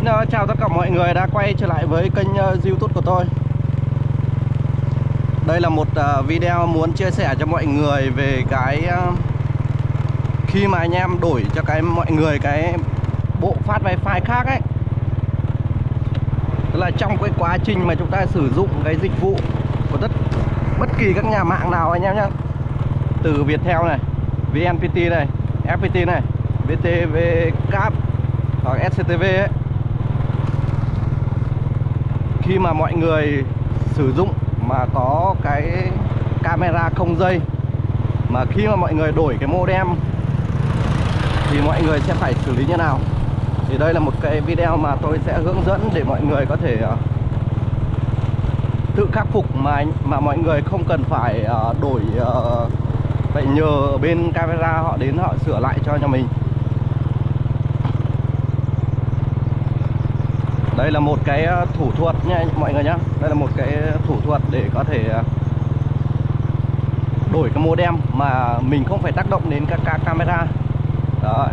Xin uh, ờ, chào tất cả mọi người đã quay trở lại với kênh uh, youtube của tôi. Đây là một uh, video muốn chia sẻ cho mọi người về cái uh, Khi mà anh em đổi cho cái mọi người cái bộ phát wifi khác ấy. Tức là trong cái quá trình mà chúng ta sử dụng cái dịch vụ của tất bất kỳ các nhà mạng nào anh em nhé Từ Viettel này, VNPT này, FPT này, VTV Cap hoặc SCTV ấy khi mà mọi người sử dụng mà có cái camera không dây, mà khi mà mọi người đổi cái modem thì mọi người sẽ phải xử lý như nào? Thì đây là một cái video mà tôi sẽ hướng dẫn để mọi người có thể ờ, tự khắc phục mà mà mọi người không cần phải ờ, đổi vậy phải nhờ bên camera họ đến họ sửa lại cho nhà mình. Đây là một cái ờ, thủ thuật nha mọi người nhá. Đây là một cái ờ, thủ thuật để có thể ờ, đổi cái modem mà mình không phải tác động đến các, các camera. Đó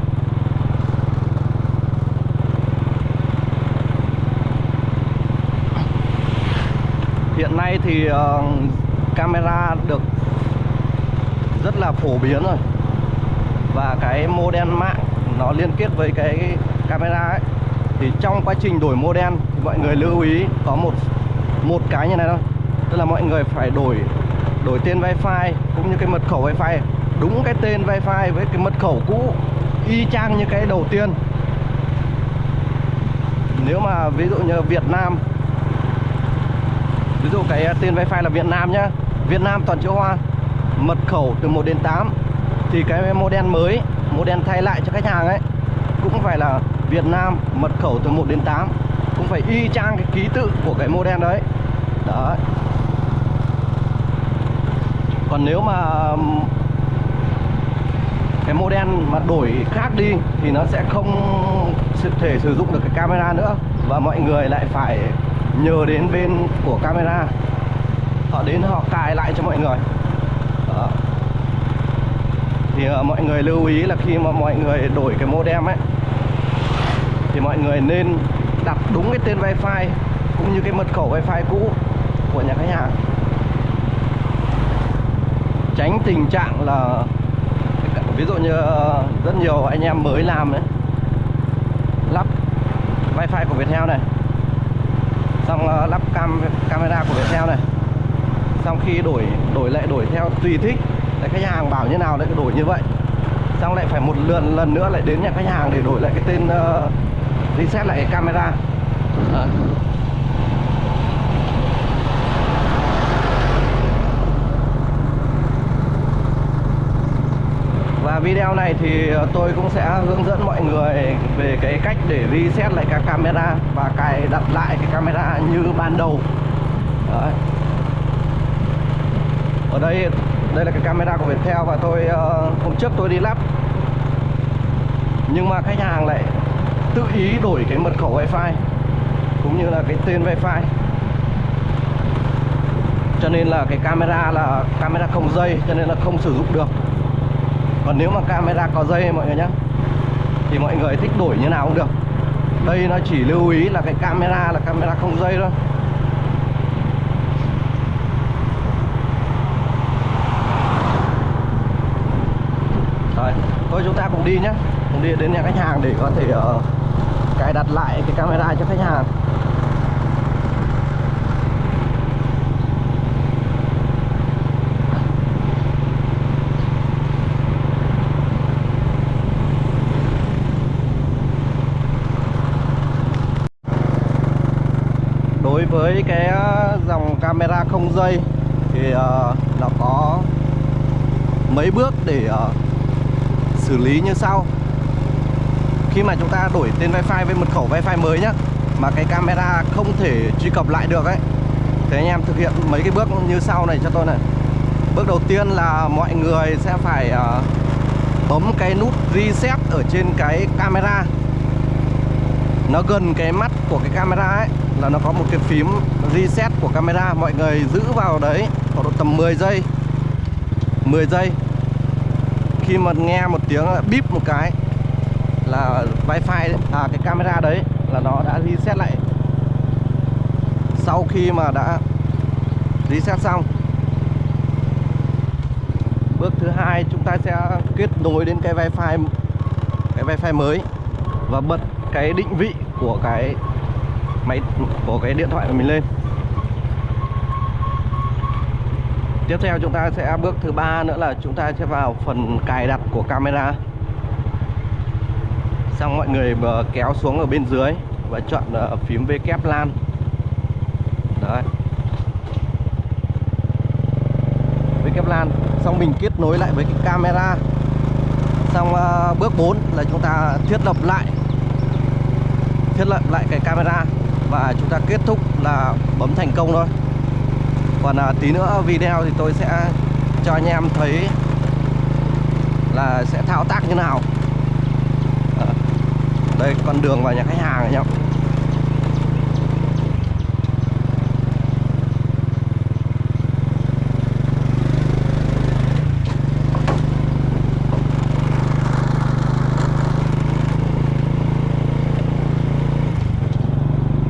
hiện nay thì uh, camera được rất là phổ biến rồi. Và cái modem mạng nó liên kết với cái camera ấy thì trong quá trình đổi modem thì mọi người lưu ý có một một cái như này thôi. Tức là mọi người phải đổi đổi tên wifi cũng như cái mật khẩu wifi. Đúng cái tên wifi với cái mật khẩu cũ, y chang như cái đầu tiên. Nếu mà ví dụ như Việt Nam, ví dụ cái à, tên wifi là Việt Nam nhá. Việt Nam, toàn chữ hoa. Mật khẩu từ 1 đến 8 thì cái modem mới modem thay lại cho khách hàng ấy, cũng phải là Việt Nam mật khẩu từ 1 đến 8 cũng phải y chang cái ký tự của cái modem đấy. Đấy. Còn nếu mà cái modem mà đổi khác đi thì nó sẽ không thể sử dụng được cái camera nữa. Và mọi người lại phải nhờ đến bên của camera. Họ đến họ cài lại cho mọi người. Đó. thì uh, mọi người lưu ý là khi mà mọi người đổi cái modem ấy thì mọi người nên đặt đúng cái tên wifi cũng như cái mật khẩu wifi cũ của nhà khách hàng. Tránh tình trạng là ví dụ như ờ, rất nhiều anh em mới làm đấy lắp wifi của Viettel này xong ờ, lắp cam camera của Viettel này xong khi đổi đổi lại đổi theo tùy thích lại khách hàng bảo như nào lại đổi như vậy xong lại phải một lần lần nữa lại đến nhà khách hàng để đổi lại cái tên uh, reset lại cái camera à. Và video này thì tôi cũng sẽ hướng dẫn mọi người về cái cách để reset lại các camera và cài đặt lại cái camera như ban đầu. Đấy. Ở đây đây là cái camera của Viettel và tôi uh, hôm trước tôi đi lắp. Nhưng mà khách hàng lại tự ý đổi cái mật khẩu wifi cũng như là cái tên wifi. Cho nên là cái camera là camera không dây cho nên là không sử dụng được. Còn nếu mà camera có dây mọi người nhé thì mọi người thích đổi như nào cũng được. Đây nó chỉ lưu ý là cái camera là camera không dây thôi. Rồi thôi chúng ta cùng đi nhé cùng đi đến nhà khách hàng để có thể uh, cài đặt lại cái camera cho khách hàng. Đối với cái ờ, dòng camera không dây thì ờ, nó có mấy bước để ờ, xử lý như sau khi mà chúng ta đổi tên wifi với mật khẩu wifi mới nhá mà cái camera không thể truy cập lại được ấy. Thế anh em thực hiện mấy cái bước như sau này cho tôi này. Bước đầu tiên là mọi người sẽ phải uh, bấm cái nút reset ở trên cái camera. Nó gần cái mắt của cái camera ấy là nó có một cái phím reset của camera. Mọi người giữ vào đấy khoảng độ tầm 10 giây. 10 giây. Khi mà nghe một tiếng bíp một cái là wifi à cái camera đấy là nó đã reset lại. Sau khi mà đã reset xong, bước thứ hai chúng ta sẽ kết nối đến cái wifi cái wifi mới và bật cái định vị của cái máy, của cái điện thoại của mình lên. Tiếp theo chúng ta sẽ bước thứ ba nữa là chúng ta sẽ vào phần cài đặt của camera xong mọi người kéo xuống ở bên dưới và chọn phím phím kép LAN. Đấy. V kép LAN. Xong mình kết nối lại với cái camera. Xong ờ, bước 4 là chúng ta thiết lập lại. Thiết lập lại cái camera và chúng ta kết thúc là bấm thành công thôi. Còn ờ, tí nữa video thì tôi sẽ cho anh em thấy là sẽ thao tác như nào đây, con đường vào nhà khách hàng này nhá.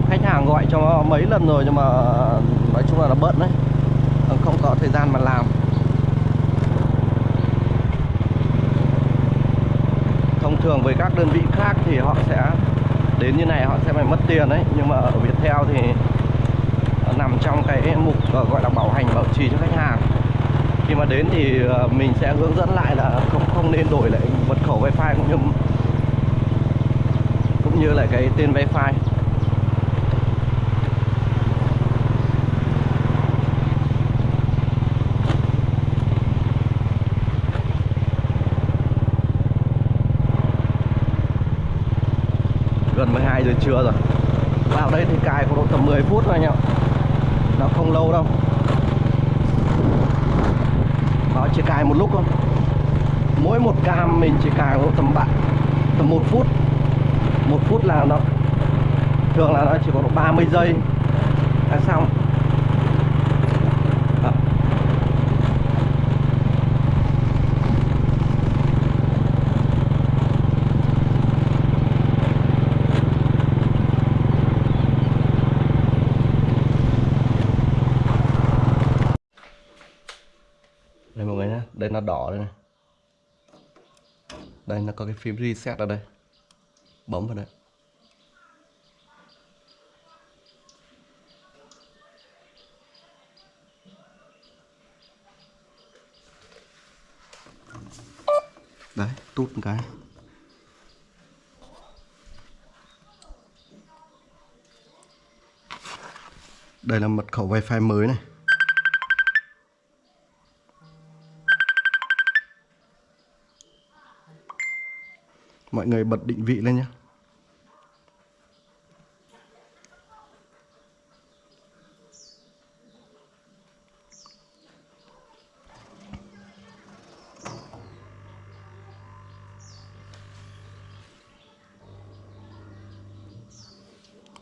Khách hàng gọi cho mấy lần rồi nhưng mà nói chung là nó bận đấy. Không có thời gian mà làm. Thông thường với các đơn vị khác thì họ sẽ, đến như này họ sẽ phải mất tiền đấy. Nhưng mà ở Viettel thì nằm trong cái mục ờ, gọi là bảo hành, bảo trì cho khách hàng. Khi mà đến thì ờ, mình sẽ hướng dẫn lại là không không nên đổi lại mật khẩu wifi cũng như cũng như là cái tên wifi gần 12 giờ trưa rồi. Vào đây thì cài khoảng độ tầm 10 phút thôi anh em nó không lâu đâu. Nó chỉ cài một lúc thôi. Mỗi một cam mình chỉ cài độ tầm bạn tầm một phút. Một phút là nó, thường là nó chỉ có độ 30 giây. Là xong Đó. đây mọi người nhé đây nó đỏ đây này. Đây, nó có cái phím reset ở đây. Bấm vào đây. Đấy, tút một cái. Đây là mật khẩu wifi mới này. Mọi người bật định vị lên nhé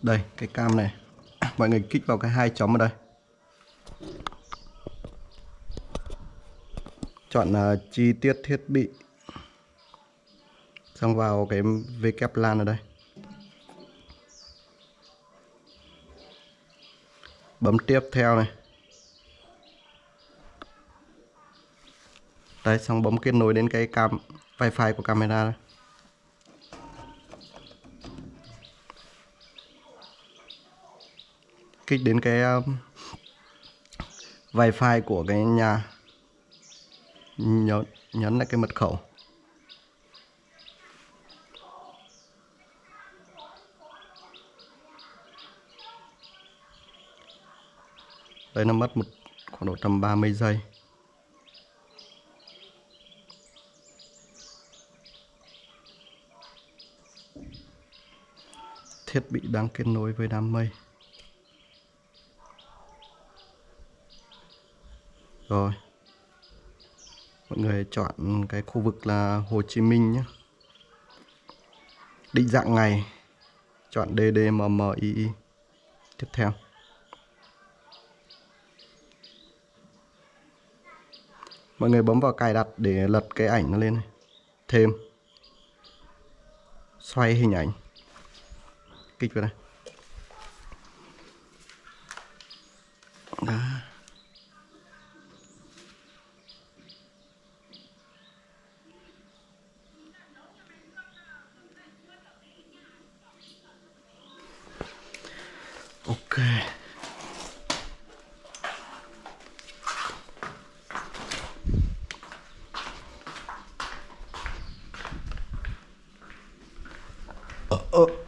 đây cái cam này. Mọi người kích vào cái hai chấm ở đây. Chọn uh, chi tiết thiết bị xong vào cái W LAN ở đây. Bấm tiếp theo này. Đây xong bấm kết nối đến cái cam wifi của camera đây. kích đến cái um, wifi của cái nhà nhấn nhấn lại cái mật khẩu. Đây nó mất một khoảng độ tầm 30 giây. Thiết bị đang kết nối với đám mây. Rồi. Mọi người chọn cái khu vực là Hồ Chí Minh nhé. Định dạng ngày. Chọn DDMMII tiếp theo. Mọi người bấm vào cài đặt để lật cái ảnh nó lên này. thêm. Xoay hình ảnh. Kích vào đây.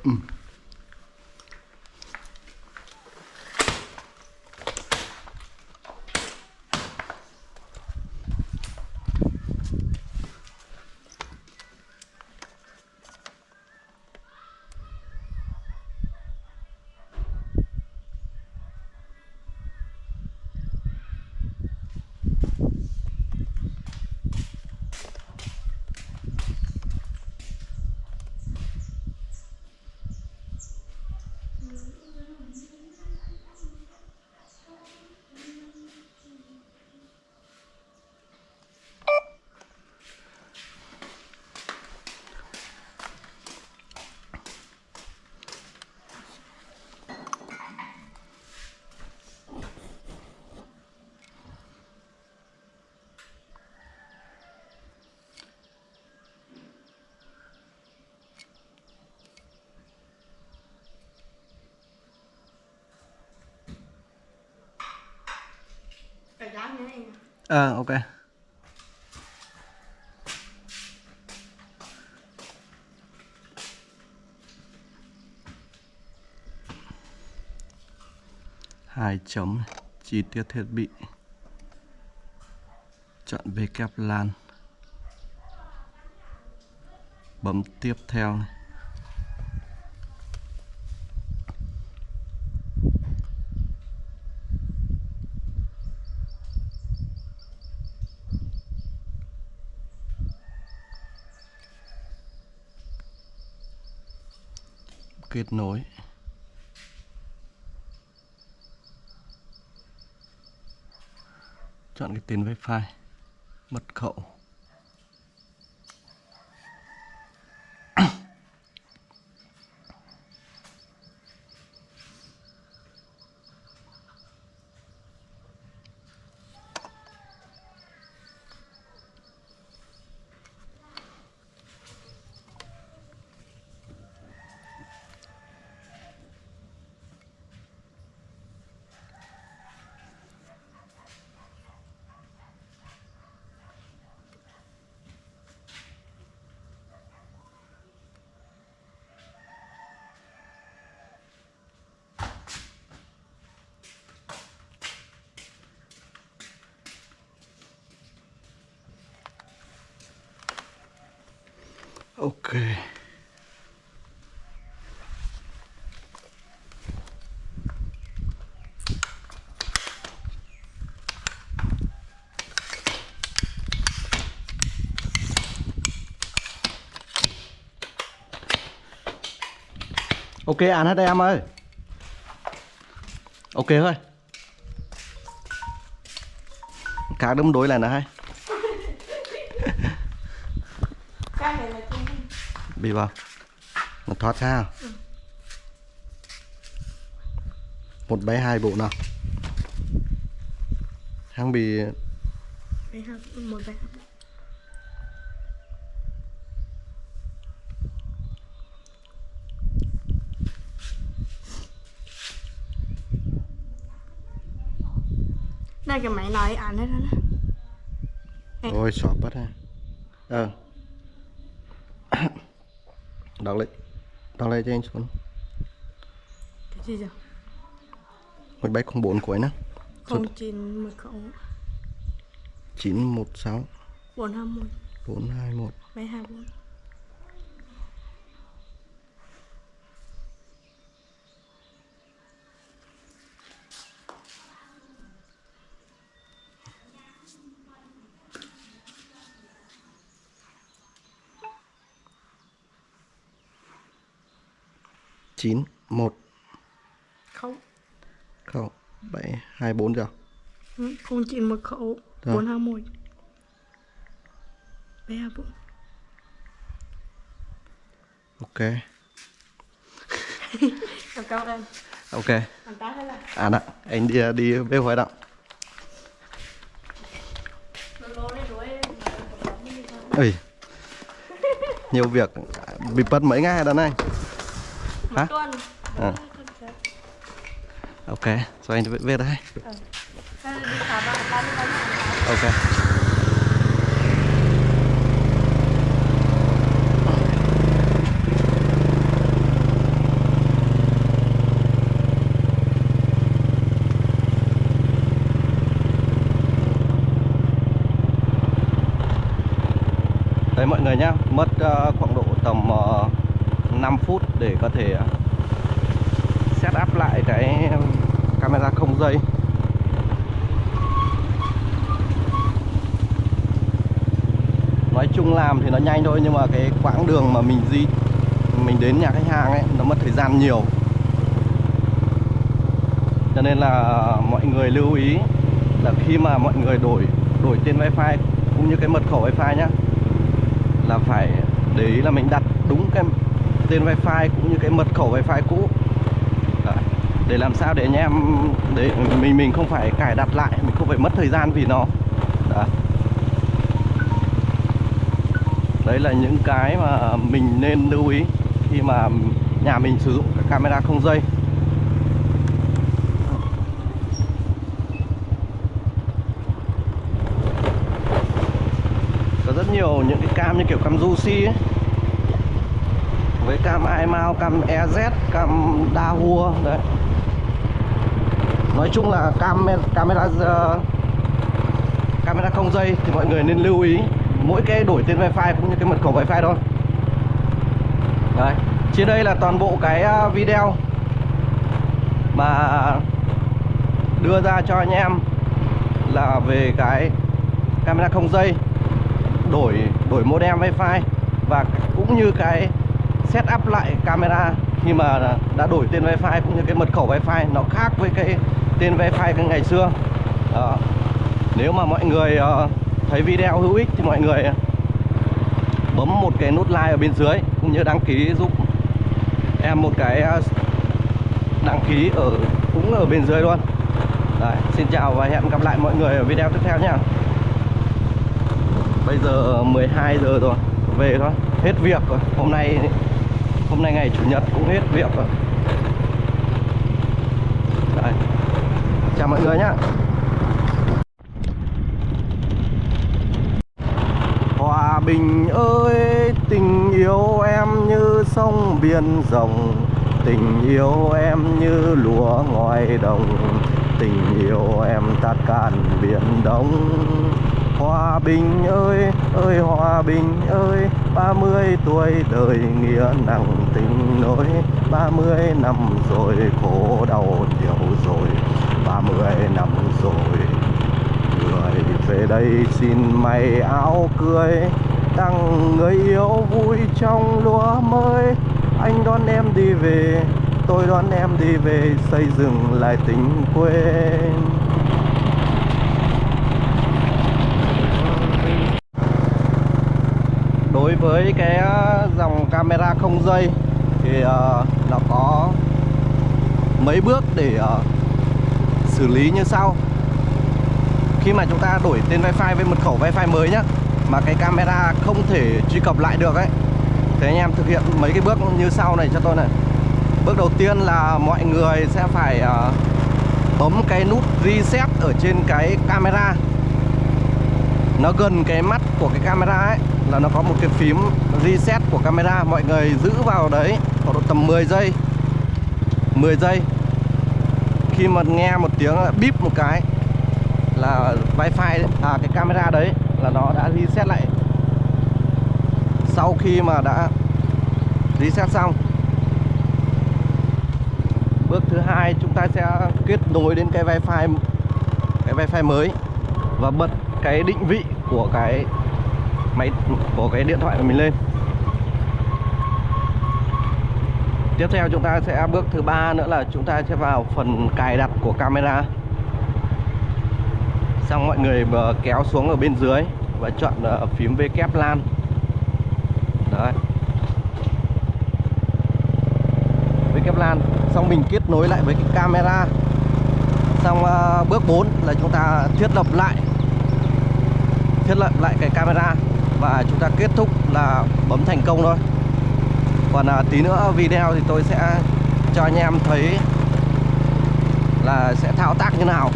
Mm. Ờ à, ok. Hai chấm chi tiết thiết bị. Chọn về kép lan. Bấm tiếp theo này. Kết nối chọn cái tên wifi mật khẩu ok ok ăn hết em ơi. Ok thôi. Cá đấm đối là nó hay. Bị vào. Nó thoát ra. Một bé hai bộ nào. Hắn bị một bé Đây cái máy nói ăn hết rồi đó ôi xóa bắt ha ờ. Đọc lại. Đọc lại cho anh xuống Cái gì rồi? một bảy không bốn cuối nữa. Không chín một khẩu chín một sáu. Bốn hai một. Bốn hai một. Mấy hai bốn chín một. Không không bảy hai bốn rồi Ừ, không chín một khẩu Rồi. bốn hai một. Mấy hai bốn ok. Chào cao em ok. Anh là à nè anh đi đi bê hoài thôi ơi nhiều việc bị bật mấy ngày đàn anh ហ៎អូខេស្វែងទៅវាដែរអូខេ để có thể ờ, set up lại cái camera không dây. Nói chung làm thì nó nhanh thôi nhưng mà cái quãng đường mà mình di, mình đến nhà khách hàng ấy, nó mất thời gian nhiều. Cho nên là mọi người lưu ý là khi mà mọi người đổi đổi tên wifi cũng như cái mật khẩu wifi nhá, là phải để ý là mình đặt đúng cái tên wifi cũng như cái mật khẩu wifi cũ Đấy. để làm sao để anh em, để mình mình không phải cài đặt lại, mình không phải mất thời gian vì nó Đấy. đấy là những cái mà mình nên lưu ý khi mà nhà mình sử dụng cái camera không dây có rất nhiều những cái cam như kiểu cam Juicy ấy với cam iMount, cam EZ, cam Dahua đấy. Nói chung là cam camera uh, camera không dây thì mọi người nên lưu ý mỗi cái đổi tên wifi cũng như cái mật khẩu wifi thôi. Đấy trên đây là toàn bộ cái ờ, video mà đưa ra cho anh em là về cái camera không dây đổi đổi modem wifi và cũng như cái setup lại camera khi mà đã đổi tên wifi cũng như cái mật khẩu wifi nó khác với cái tên wifi cái ngày xưa. Đó. nếu mà mọi người ờ, thấy video hữu ích thì mọi người bấm một cái nút like ở bên dưới cũng như đăng ký giúp em một cái ờ, đăng ký ở cũng ở bên dưới luôn. Đấy, xin chào và hẹn gặp lại mọi người ở video tiếp theo nha Bây giờ 12 giờ rồi Về thôi Hết việc rồi. Hôm nay Hôm nay ngày Chủ nhật cũng hết việc rồi. Đấy. Chào mọi người nhá. Hòa bình ơi, Tình yêu em như sông biển rộng. Tình yêu em như lúa ngoài đồng. Tình yêu em tát cạn biển đông. Hòa bình ơi, ơi hòa bình ơi ba mươi tuổi đời nghĩa nặng tình nỗi ba mươi năm rồi khổ đau nhiều rồi ba mươi năm rồi. Người về đây xin mày áo cưới Tặng người yêu vui trong lúa mới. Anh đón em đi về Tôi đón em đi về Xây dựng lại tình quê đối với cái ờ, dòng camera không dây thì ờ, nó có mấy bước để ờ, xử lý như sau. Khi mà chúng ta đổi tên wifi với mật khẩu wifi mới nhá mà cái camera không thể truy cập lại được ấy thì anh em thực hiện mấy cái bước như sau này cho tôi này. Bước đầu tiên là mọi người sẽ phải uh, bấm cái nút reset ở trên cái camera. Nó gần cái mắt của cái camera ấy là nó có một cái phím reset của camera. Mọi người giữ vào đấy khoảng độ tầm 10 giây. 10 giây. Khi mà nghe một tiếng, bíp một cái là wifi à cái camera đấy là nó đã reset lại. Sau khi mà đã reset xong, bước thứ hai chúng ta sẽ kết nối đến cái wifi cái wifi mới và bật cái định vị của cái máy của cái điện thoại của mình lên. Tiếp theo chúng ta sẽ bước thứ ba nữa là chúng ta sẽ vào phần cài đặt của camera. Xong mọi người kéo xuống ở bên dưới và chọn phím V kép lan. Đấy. V kép lan. Xong mình kết nối lại với cái camera. Xong ờ, bước 4 là chúng ta thiết lập lại. Thiết lập lại cái camera và chúng ta kết thúc là bấm thành công thôi. Còn à, tí nữa video thì tôi sẽ cho anh em thấy là sẽ thao tác như nào.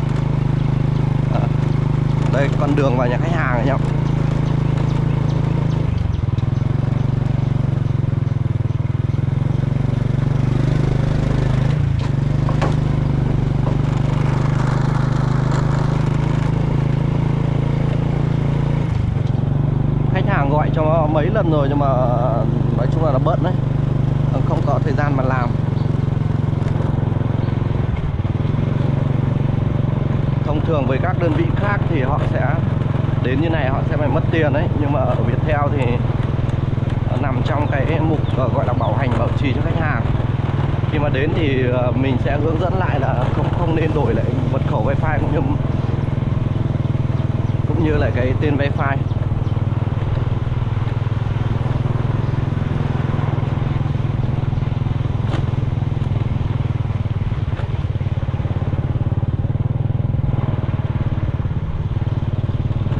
Ờ, đây con đường vào nhà khách hàng này nhá khách hàng gọi cho mấy lần rồi nhưng mà nói chung là nó bận đấy. Không có thời gian mà làm. Thông thường với các đơn vị khác thì họ sẽ đến như này họ sẽ phải mất tiền đấy, nhưng mà ở Viettel thì nằm trong cái mục ờ, gọi là bảo hành, bảo trì cho khách hàng. Khi mà đến thì ờ, mình sẽ hướng dẫn lại là không không nên đổi lại mật khẩu wifi cũng như cũng như là cái tên wifi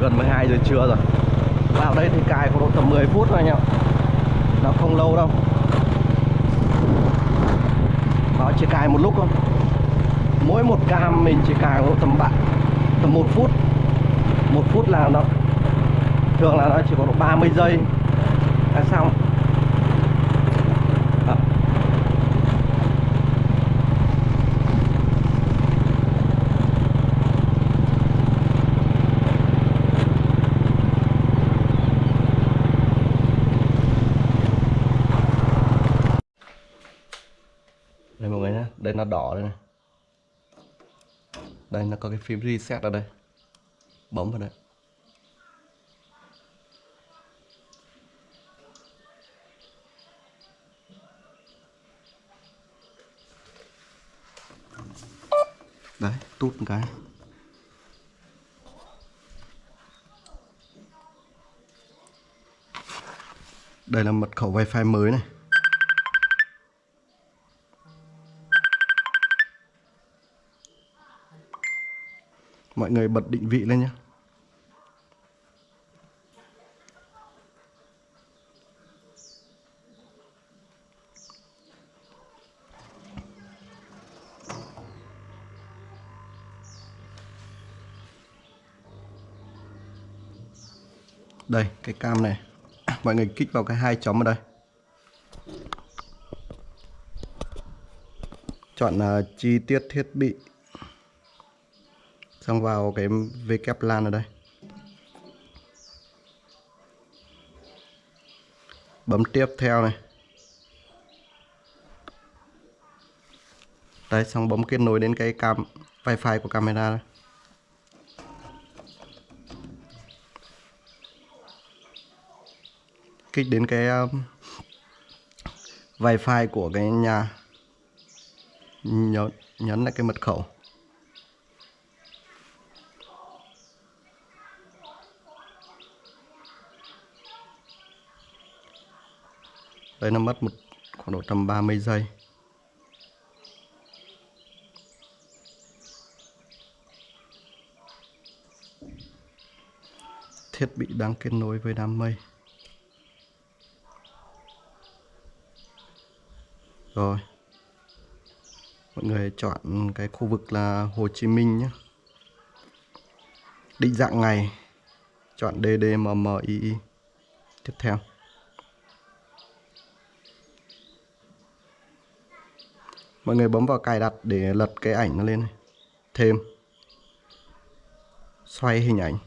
gần 12 giờ trưa rồi. Vào đây thì cài khoảng độ tầm 10 phút thôi anh em nó không lâu đâu. Nó chỉ cài một lúc thôi. Mỗi một cam mình chỉ cài độ tầm bạn tầm một phút. Một phút là nó, thường là nó chỉ có độ 30 giây. Là xong Đó. đây mọi người nhé đây nó đỏ đây này. Đây, nó có cái phím reset ở đây. Bấm vào đây. Đấy, tút một cái. Đây là mật khẩu wifi mới này. Mọi người bật định vị lên nhé. Đây cái cam này. Mọi người kích vào cái hai chấm ở đây. Chọn uh, chi tiết thiết bị xong vào cái VLAN ở đây. Bấm tiếp theo này. Đây xong bấm kết nối đến cái cam wifi của camera đây. kích đến cái um, wifi của cái nhà nhấn nhấn lại cái mật khẩu. Đây nó mất một khoảng độ tầm 30 giây. Thiết bị đang kết nối với đám mây. Rồi. Mọi người chọn cái khu vực là Hồ Chí Minh nhé. Định dạng ngày. Chọn DDMMII tiếp theo. Mọi người bấm vào cài đặt để lật cái ảnh nó lên này. thêm. Xoay hình ảnh.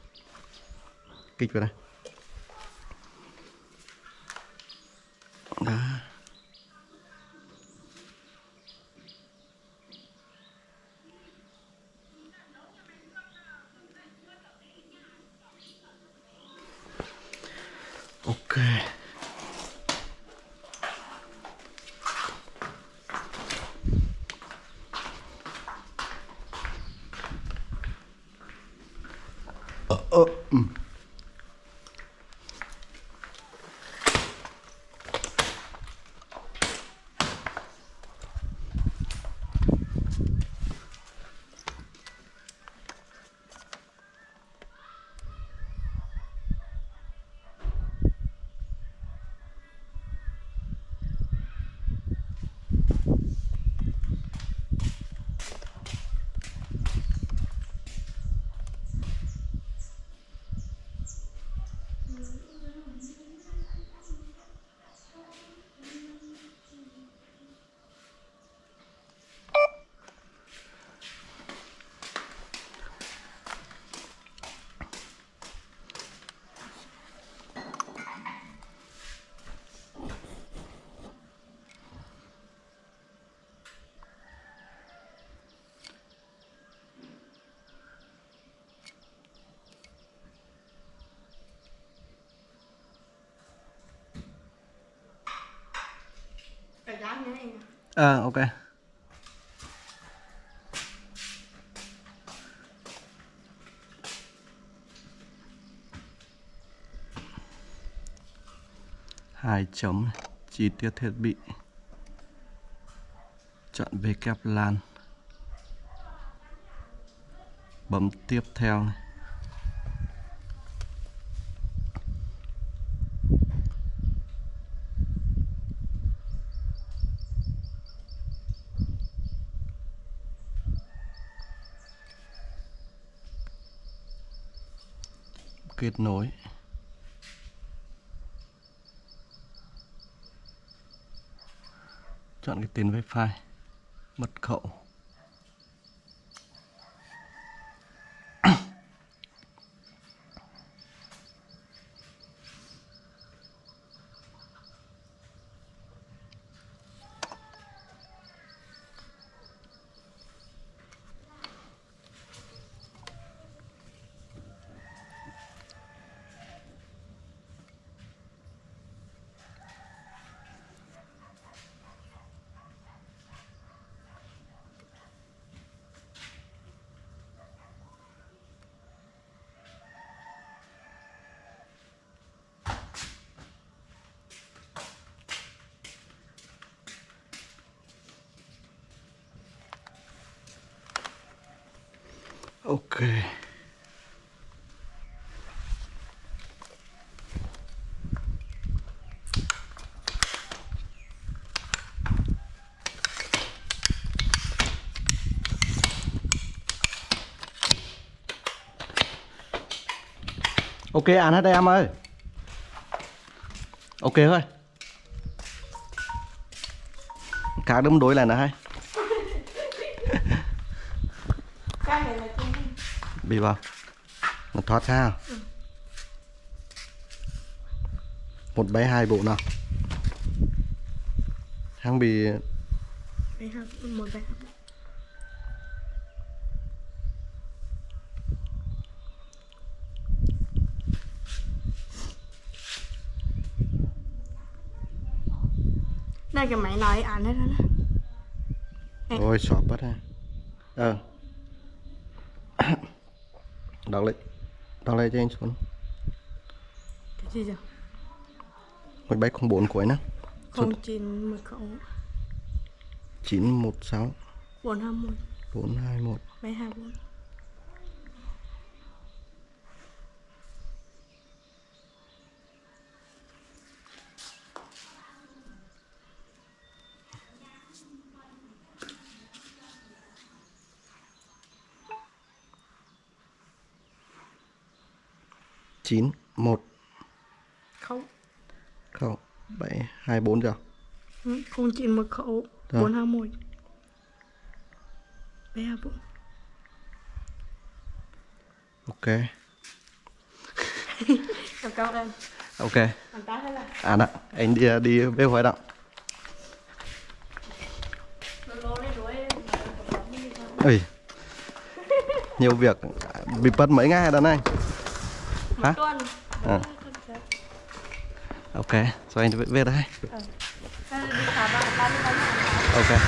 Kích vào đây. Ờ ờ ok. Hai chấm, chi tiết thiết bị. Chọn về kép lan. Bấm tiếp theo này. Kết nối chọn cái tên wifi mật khẩu. Ok. Ok, ăn hết đây, em ơi. Ok thôi. Cá đấm đối lại nữa hay cái này là chung bị vào nó thoát ra một bé hai bộ nào. Hàng bị ha, một bé. Đây cái máy nói ăn hết rồi đó. Ôi sọp bắt ha. Ờ đọc lên đọc lên cho anh xuống cái gì rồi một bé không bốn cuối nữa không chín mật khẩu chín một sáu. Bốn hai một. Bốn hai một. Mấy hai bốn chín một. Không không bảy hai bốn rồi Ừ, không chín mật khẩu Rồi. bốn hai một. Mấy hai bốn ok. Chào cao em ok. Anh là à đó anh đi đi lô lên đuổi ơi nhiều việc bị mất mấy ngày này. Một Hả? À. ok rồi anh mươi ba mươi ok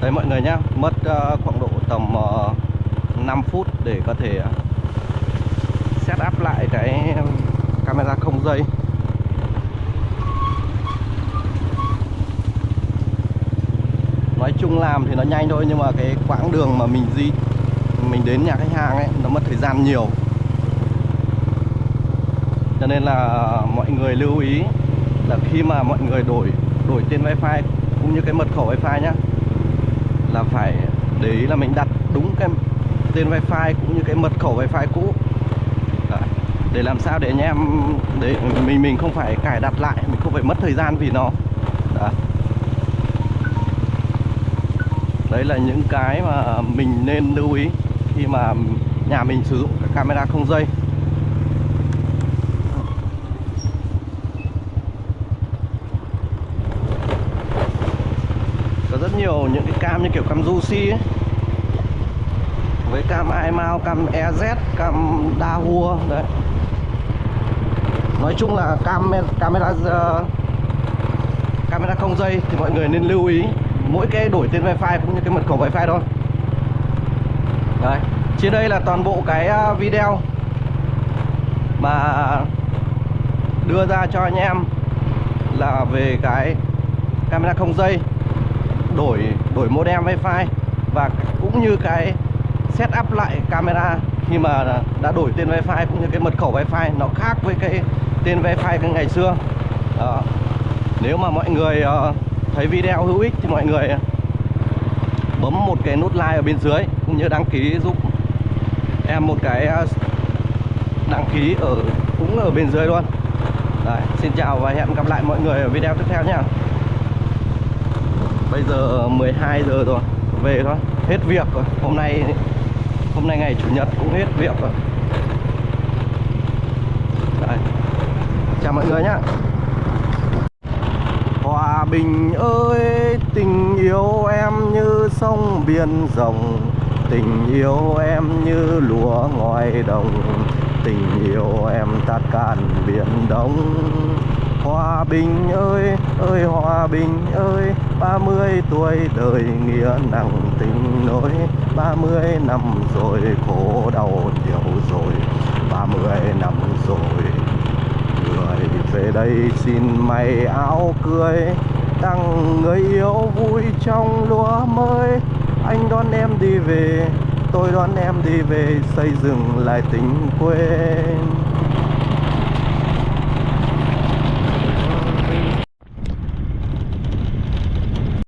Đấy mọi người nhá, mất ờ, khoảng độ tầm uh, 5 phút để có thể ờ, set up lại cái ờ, camera không dây. Nói chung làm thì nó nhanh thôi nhưng mà cái quãng đường mà mình di, mình đến nhà khách hàng ấy, nó mất thời gian nhiều. Cho nên là mọi người lưu ý là khi mà mọi người đổi đổi tên wifi cũng như cái mật khẩu wifi nhá, là phải để ý là mình đặt đúng cái tên wifi cũng như cái mật khẩu wifi cũ Đấy. để làm sao để anh em, để mình mình không phải cài đặt lại, mình không phải mất thời gian vì nó Đấy. đấy là những cái mà mình nên lưu ý khi mà nhà mình sử dụng cái camera không dây có rất nhiều những cái cam như kiểu cam Juicy ấy với cam iMao, cam EZ, cam Dahua đấy. Nói chung là cam camera uh, camera không dây thì mọi người nên lưu ý mỗi cái đổi tên wifi cũng như cái mật khẩu wifi thôi. Đấy trên đây là toàn bộ cái uh, video mà đưa ra cho anh em là về cái camera không dây đổi đổi modem wifi và cũng như cái setup lại camera khi mà đã đổi tên wifi cũng như cái mật khẩu wifi nó khác với cái tên wifi cái ngày xưa. Đó. nếu mà mọi người ờ, thấy video hữu ích thì mọi người bấm một cái nút like ở bên dưới cũng như đăng ký giúp em một cái ờ, đăng ký ở cũng ở bên dưới luôn. Đấy, xin chào và hẹn gặp lại mọi người ở video tiếp theo nha Bây giờ 12 giờ rồi Về thôi Hết việc rồi. Hôm nay Hôm nay ngày Chủ nhật cũng hết việc rồi. Đây. Chào mọi người nhá. Hòa bình ơi Tình yêu em như sông biển rộng. Tình yêu em như lúa ngoài đồng. Tình yêu em tát cạn biển đông. Hòa bình ơi, ơi hòa bình ơi ba mươi tuổi đời nghĩa nặng tình nỗi ba mươi năm rồi, khổ đau nhiều rồi. ba mươi năm rồi, Người về đây xin mày áo cưới, Tặng người yêu vui trong lúa mới. Anh đón em đi về, Tôi đón em đi về, Xây dựng lại tình quê.